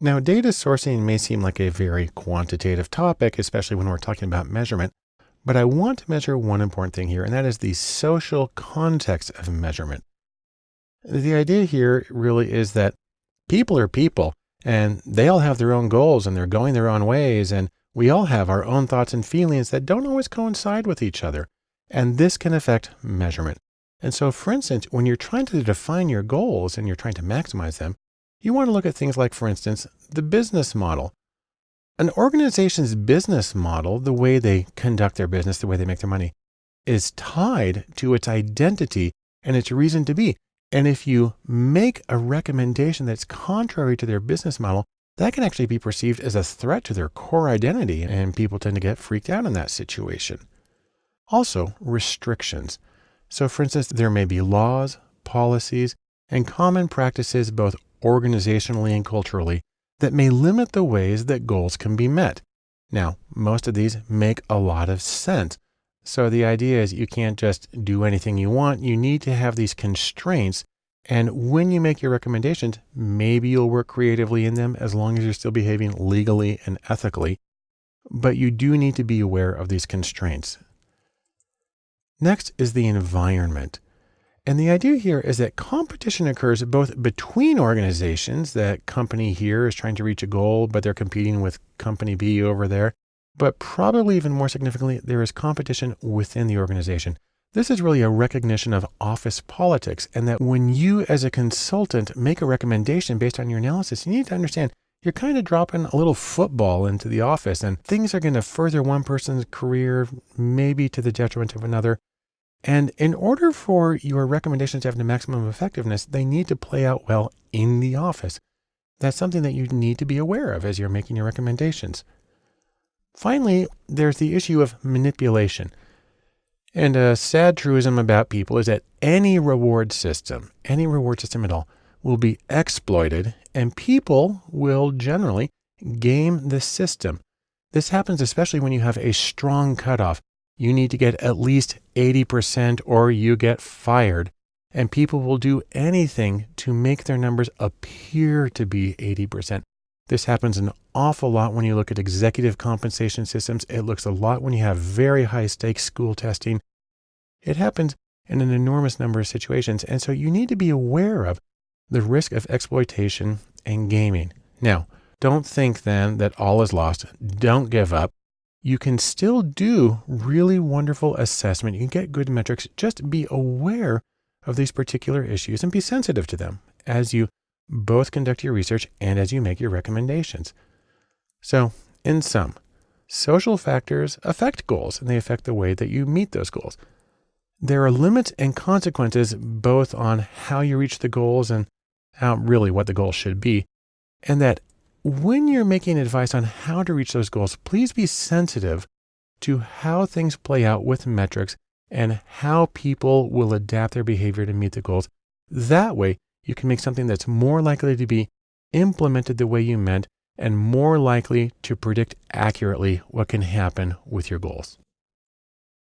Now, data sourcing may seem like a very quantitative topic, especially when we're talking about measurement, but I want to measure one important thing here, and that is the social context of measurement. The idea here really is that people are people and they all have their own goals and they're going their own ways. And we all have our own thoughts and feelings that don't always coincide with each other. And this can affect measurement. And so, for instance, when you're trying to define your goals and you're trying to maximize them, you want to look at things like, for instance, the business model. An organization's business model, the way they conduct their business, the way they make their money, is tied to its identity and its reason to be. And if you make a recommendation that's contrary to their business model, that can actually be perceived as a threat to their core identity, and people tend to get freaked out in that situation. Also, restrictions. So, for instance, there may be laws, policies, and common practices, both organizationally and culturally, that may limit the ways that goals can be met. Now, most of these make a lot of sense, so the idea is you can't just do anything you want. You need to have these constraints. And when you make your recommendations, maybe you'll work creatively in them as long as you're still behaving legally and ethically. But you do need to be aware of these constraints. Next is the environment. And the idea here is that competition occurs both between organizations, that company here is trying to reach a goal, but they're competing with company B over there. But probably even more significantly, there is competition within the organization. This is really a recognition of office politics and that when you as a consultant make a recommendation based on your analysis, you need to understand you're kind of dropping a little football into the office and things are going to further one person's career, maybe to the detriment of another. And in order for your recommendations to have the maximum effectiveness, they need to play out well in the office. That's something that you need to be aware of as you're making your recommendations. Finally, there's the issue of manipulation. And a sad truism about people is that any reward system, any reward system at all, will be exploited and people will generally game the system. This happens especially when you have a strong cutoff. You need to get at least 80% or you get fired. And people will do anything to make their numbers appear to be 80%. This happens an awful lot when you look at executive compensation systems. It looks a lot when you have very high stakes school testing. It happens in an enormous number of situations. And so you need to be aware of the risk of exploitation and gaming. Now, don't think then that all is lost. Don't give up. You can still do really wonderful assessment. You can get good metrics. Just be aware of these particular issues and be sensitive to them as you both conduct your research and as you make your recommendations. So, in sum, social factors affect goals and they affect the way that you meet those goals. There are limits and consequences both on how you reach the goals and how really what the goals should be. And that when you're making advice on how to reach those goals, please be sensitive to how things play out with metrics and how people will adapt their behavior to meet the goals. That way, you can make something that's more likely to be implemented the way you meant and more likely to predict accurately what can happen with your goals.